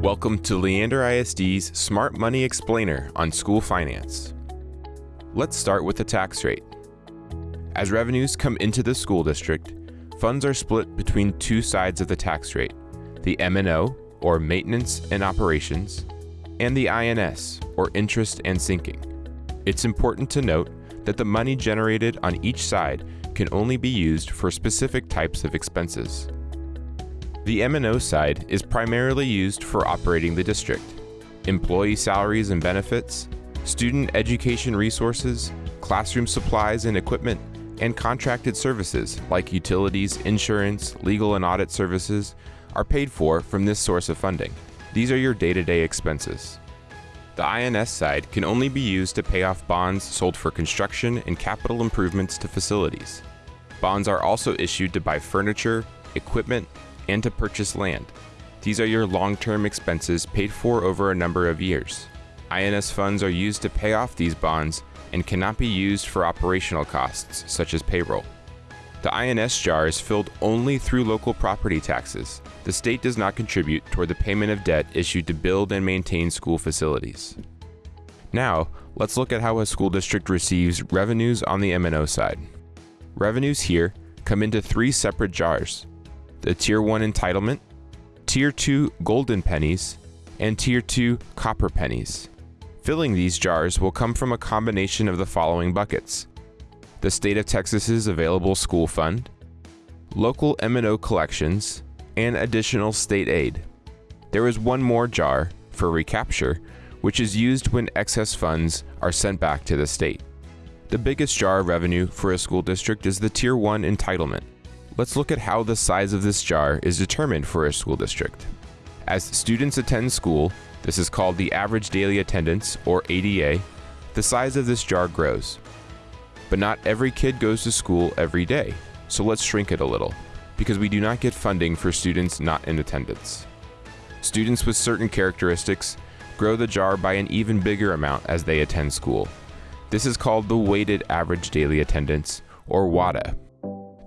Welcome to Leander ISD's Smart Money Explainer on school finance. Let's start with the tax rate. As revenues come into the school district, funds are split between two sides of the tax rate, the M&O, or Maintenance and Operations, and the I&S, or Interest and Sinking. It's important to note that the money generated on each side can only be used for specific types of expenses. The M&O side is primarily used for operating the district, employee salaries and benefits, student education resources, classroom supplies and equipment, and contracted services like utilities, insurance, legal and audit services are paid for from this source of funding. These are your day-to-day expenses. The I&S side can only be used to pay off bonds sold for construction and capital improvements to facilities. Bonds are also issued to buy furniture, equipment, and to purchase land. These are your long-term expenses paid for over a number of years. I&S funds are used to pay off these bonds and cannot be used for operational costs, such as payroll. The I&S jar is filled only through local property taxes. The state does not contribute toward the payment of debt issued to build and maintain school facilities. Now, let's look at how a school district receives revenues on the M&O side. Revenues here come into three separate jars the Tier 1 entitlement, Tier 2 golden pennies, and Tier 2 copper pennies. Filling these jars will come from a combination of the following buckets. The State of Texas's Available School Fund, local M&O collections, and additional state aid. There is one more jar for recapture, which is used when excess funds are sent back to the state. The biggest jar of revenue for a school district is the Tier 1 entitlement. Let's look at how the size of this jar is determined for a school district. As students attend school, this is called the average daily attendance, or ADA, the size of this jar grows. But not every kid goes to school every day, so let's shrink it a little, because we do not get funding for students not in attendance. Students with certain characteristics grow the jar by an even bigger amount as they attend school. This is called the weighted average daily attendance, or WADA.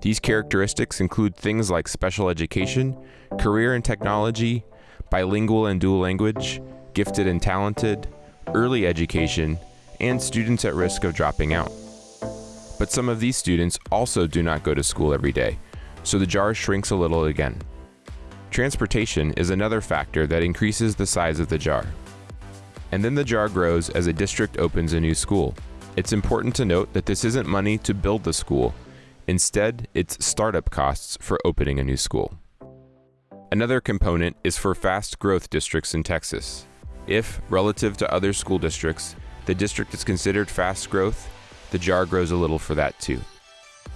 These characteristics include things like special education, career and technology, bilingual and dual language, gifted and talented, early education, and students at risk of dropping out. But some of these students also do not go to school every day, so the jar shrinks a little again. Transportation is another factor that increases the size of the jar. And then the jar grows as a district opens a new school. It's important to note that this isn't money to build the school, Instead, it's startup costs for opening a new school. Another component is for fast growth districts in Texas. If, relative to other school districts, the district is considered fast growth, the jar grows a little for that too.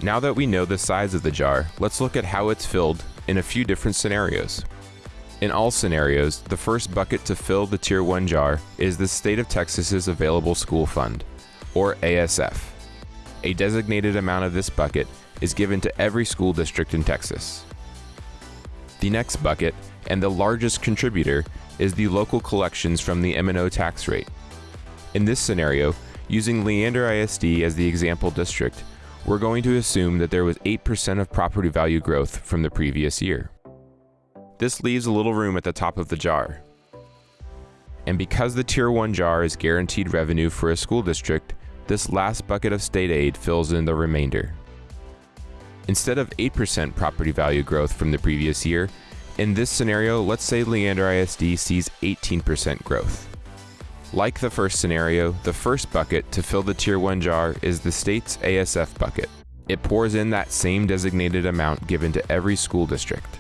Now that we know the size of the jar, let's look at how it's filled in a few different scenarios. In all scenarios, the first bucket to fill the Tier 1 jar is the State of Texas's Available School Fund, or ASF. A designated amount of this bucket is given to every school district in Texas. The next bucket, and the largest contributor, is the local collections from the M&O tax rate. In this scenario, using Leander ISD as the example district, we're going to assume that there was 8% of property value growth from the previous year. This leaves a little room at the top of the jar. And because the Tier 1 jar is guaranteed revenue for a school district, this last bucket of state aid fills in the remainder. Instead of 8% property value growth from the previous year, in this scenario, let's say Leander ISD sees 18% growth. Like the first scenario, the first bucket to fill the Tier 1 jar is the state's ASF bucket. It pours in that same designated amount given to every school district.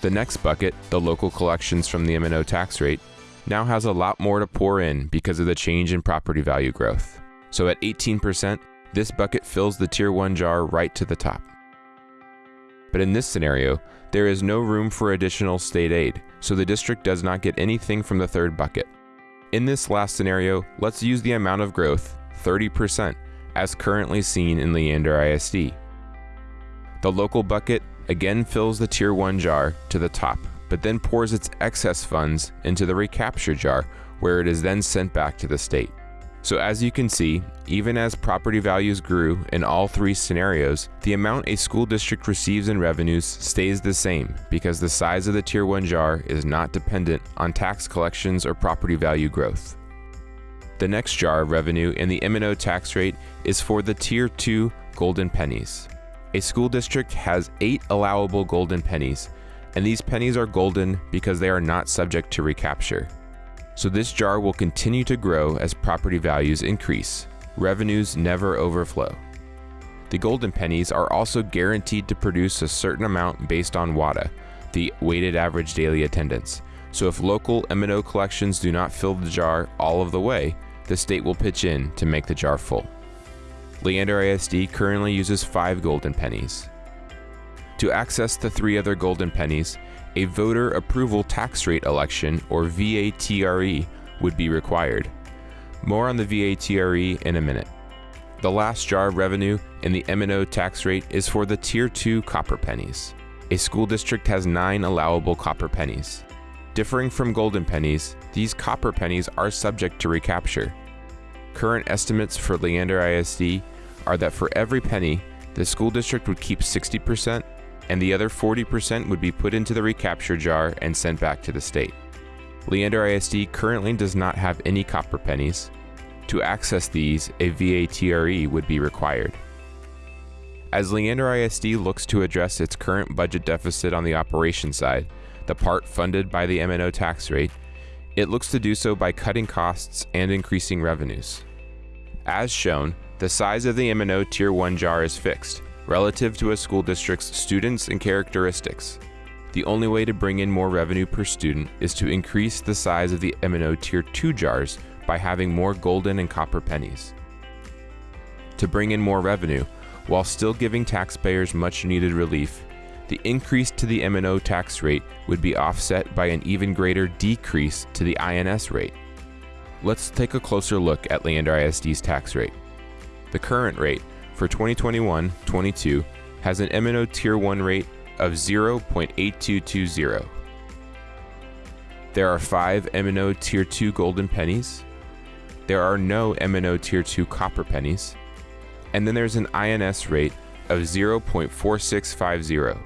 The next bucket, the local collections from the M&O tax rate, now has a lot more to pour in because of the change in property value growth. So at 18%, this bucket fills the Tier 1 jar right to the top. But in this scenario, there is no room for additional state aid, so the district does not get anything from the third bucket. In this last scenario, let's use the amount of growth, 30%, as currently seen in Leander ISD. The local bucket again fills the Tier 1 jar to the top, but then pours its excess funds into the recapture jar, where it is then sent back to the state. So as you can see, even as property values grew in all three scenarios, the amount a school district receives in revenues stays the same because the size of the Tier 1 jar is not dependent on tax collections or property value growth. The next jar of revenue in the M&O tax rate is for the Tier 2 golden pennies. A school district has 8 allowable golden pennies, and these pennies are golden because they are not subject to recapture so this jar will continue to grow as property values increase. Revenues never overflow. The golden pennies are also guaranteed to produce a certain amount based on WADA, the weighted average daily attendance. So if local M&O collections do not fill the jar all of the way, the state will pitch in to make the jar full. Leander ISD currently uses five golden pennies. To access the three other golden pennies, a voter approval tax rate election, or VATRE, would be required. More on the VATRE in a minute. The last jar of revenue in the M&O tax rate is for the Tier 2 copper pennies. A school district has nine allowable copper pennies. Differing from golden pennies, these copper pennies are subject to recapture. Current estimates for Leander ISD are that for every penny, the school district would keep 60% and the other 40% would be put into the recapture jar and sent back to the state. Leander ISD currently does not have any copper pennies. To access these, a VATRE would be required. As Leander ISD looks to address its current budget deficit on the operation side, the part funded by the M&O tax rate, it looks to do so by cutting costs and increasing revenues. As shown, the size of the M&O Tier 1 jar is fixed, relative to a school district's students and characteristics. The only way to bring in more revenue per student is to increase the size of the M&O Tier 2 jars by having more golden and copper pennies. To bring in more revenue, while still giving taxpayers much needed relief, the increase to the M&O tax rate would be offset by an even greater decrease to the I&S rate. Let's take a closer look at Leander ISD's tax rate. The current rate, for 2021-22 has an M&O Tier 1 rate of 0.8220. There are 5 M&O Tier 2 golden pennies. There are no M&O Tier 2 copper pennies. And then there's an I&S rate of 0.4650.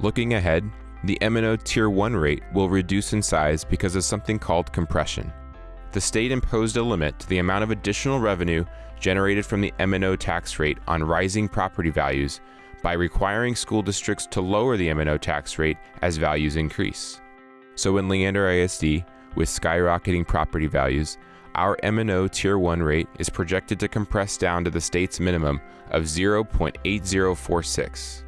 Looking ahead, the M&O Tier 1 rate will reduce in size because of something called compression the state imposed a limit to the amount of additional revenue generated from the M&O tax rate on rising property values by requiring school districts to lower the M&O tax rate as values increase. So in Leander ISD, with skyrocketing property values, our M&O Tier 1 rate is projected to compress down to the state's minimum of 0.8046.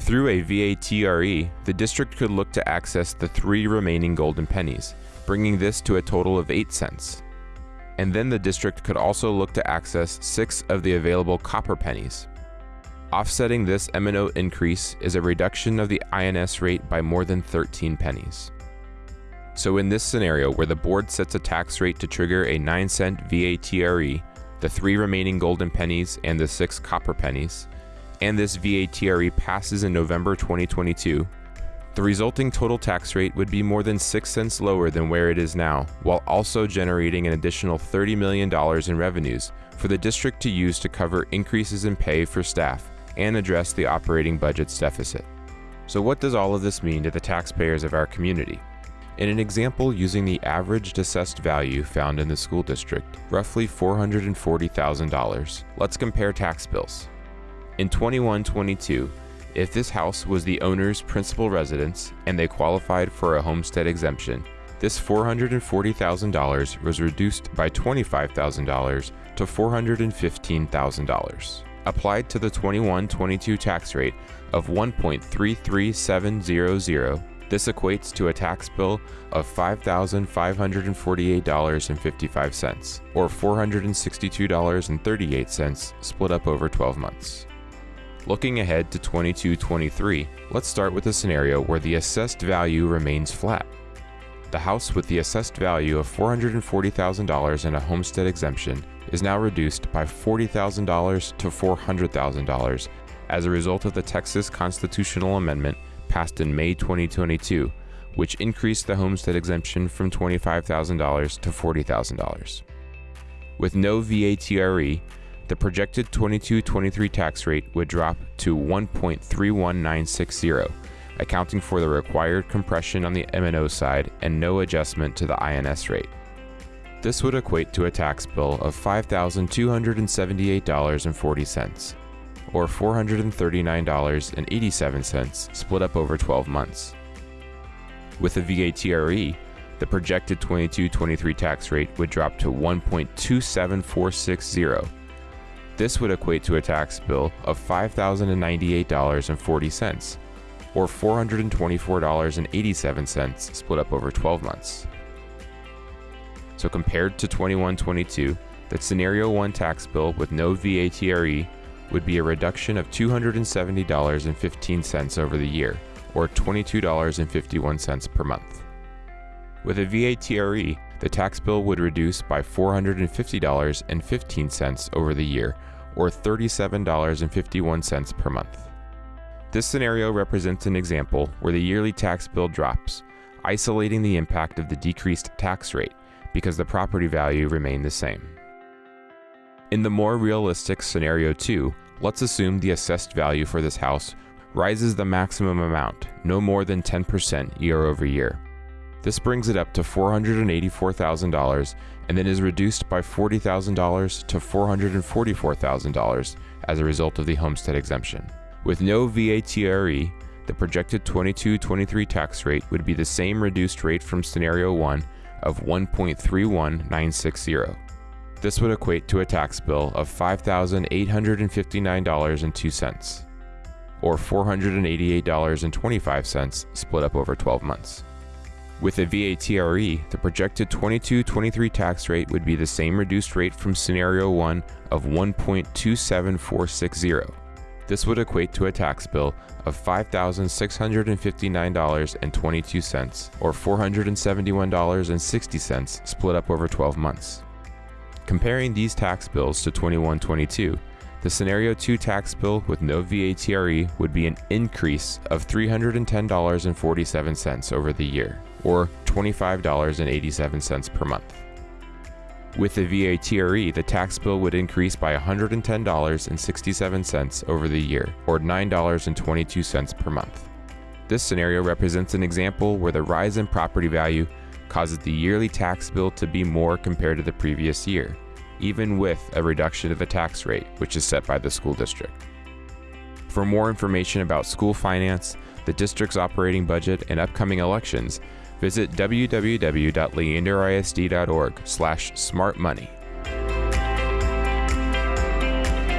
Through a VATRE, the district could look to access the three remaining golden pennies, bringing this to a total of 8 cents. And then the district could also look to access 6 of the available copper pennies. Offsetting this M&O increase is a reduction of the I&S rate by more than 13 pennies. So in this scenario where the board sets a tax rate to trigger a 9 cent VATRE, the three remaining golden pennies and the six copper pennies, and this VATRE passes in November 2022, the resulting total tax rate would be more than 6 cents lower than where it is now, while also generating an additional $30 million in revenues for the district to use to cover increases in pay for staff and address the operating budget's deficit. So what does all of this mean to the taxpayers of our community? In an example using the averaged assessed value found in the school district, roughly $440,000, let's compare tax bills. In 21-22, if this house was the owner's principal residence and they qualified for a homestead exemption, this $440,000 was reduced by $25,000 to $415,000. Applied to the 21-22 tax rate of 1.33700, this equates to a tax bill of $5,548.55, or $462.38 split up over 12 months. Looking ahead to 22-23, let's start with a scenario where the assessed value remains flat. The house with the assessed value of $440,000 and a homestead exemption is now reduced by $40,000 to $400,000 as a result of the Texas constitutional amendment passed in May 2022, which increased the homestead exemption from $25,000 to $40,000. With no VATRE, the projected 22-23 tax rate would drop to 1.31960, accounting for the required compression on the M&O side and no adjustment to the I&S rate. This would equate to a tax bill of $5,278.40, or $439.87 split up over 12 months. With a VATRE, the projected 22-23 tax rate would drop to 1.27460. This would equate to a tax bill of $5,098.40, or $424.87 split up over 12 months. So compared to 2122, the Scenario 1 tax bill with no VATRE would be a reduction of $270.15 over the year, or $22.51 per month. With a VATRE, the tax bill would reduce by $450.15 over the year, or $37.51 per month. This scenario represents an example where the yearly tax bill drops, isolating the impact of the decreased tax rate because the property value remained the same. In the more realistic scenario 2, let's assume the assessed value for this house rises the maximum amount, no more than 10% year over year. This brings it up to $484,000 and then is reduced by $40,000 to $444,000 as a result of the homestead exemption. With no VATRE, the projected 22-23 tax rate would be the same reduced rate from scenario 1 of 1.31960. This would equate to a tax bill of $5,859.02, or $488.25 split up over 12 months. With a VATRE, the projected 22-23 tax rate would be the same reduced rate from scenario 1 of 1.27460. This would equate to a tax bill of $5,659.22 or $471.60 split up over 12 months. Comparing these tax bills to 2122, the Scenario 2 tax bill with no VATRE would be an increase of $310.47 over the year, or $25.87 per month. With the VATRE, the tax bill would increase by $110.67 over the year, or $9.22 per month. This scenario represents an example where the rise in property value causes the yearly tax bill to be more compared to the previous year, even with a reduction of the tax rate, which is set by the school district. For more information about school finance, the district's operating budget, and upcoming elections, visit www.leanderisd.org/smartmoney.